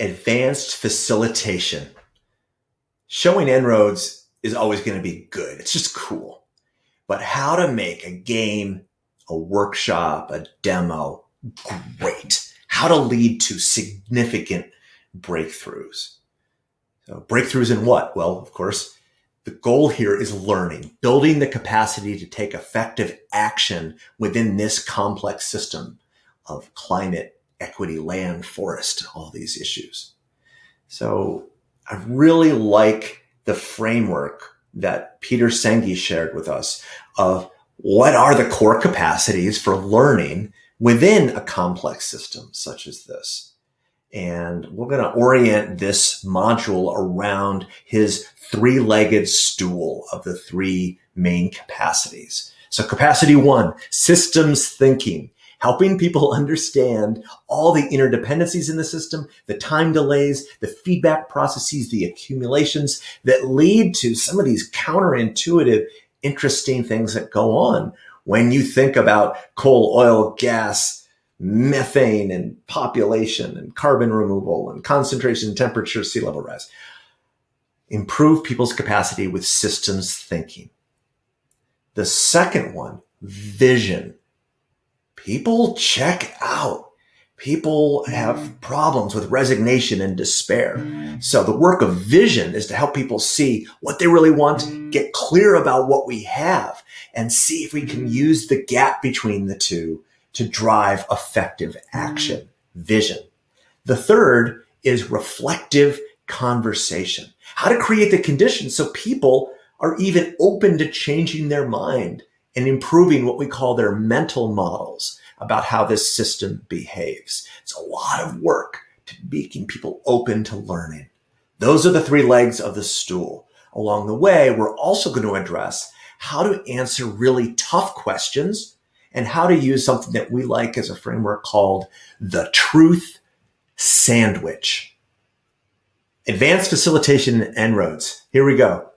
advanced facilitation. Showing En-ROADS is always going to be good. It's just cool. But how to make a game, a workshop, a demo great. How to lead to significant breakthroughs. So breakthroughs in what? Well, of course, the goal here is learning, building the capacity to take effective action within this complex system of climate, equity, land, forest, all these issues. So I really like the framework that Peter Senge shared with us of what are the core capacities for learning within a complex system such as this. And we're going to orient this module around his three-legged stool of the three main capacities. So capacity one, systems thinking, helping people understand all the interdependencies in the system, the time delays, the feedback processes, the accumulations that lead to some of these counterintuitive, interesting things that go on when you think about coal, oil, gas, methane and population and carbon removal and concentration, temperature, sea level rise. Improve people's capacity with systems thinking. The second one, vision. People check out. People mm-hmm. have problems with resignation and despair. So the work of vision is to help people see what they really want, get clear about what we have, and see if we can mm-hmm. use the gap between the two to drive effective mm-hmm. action, vision. The third is reflective conversation. How to create the conditions so people are even open to changing their mind and improving what we call their mental models about how this system behaves. It's a lot of work to making people open to learning. Those are the three legs of the stool. Along the way, we're also going to address how to answer really tough questions and how to use something that we like as a framework called the truth sandwich. Advanced facilitation En-ROADS. Here we go.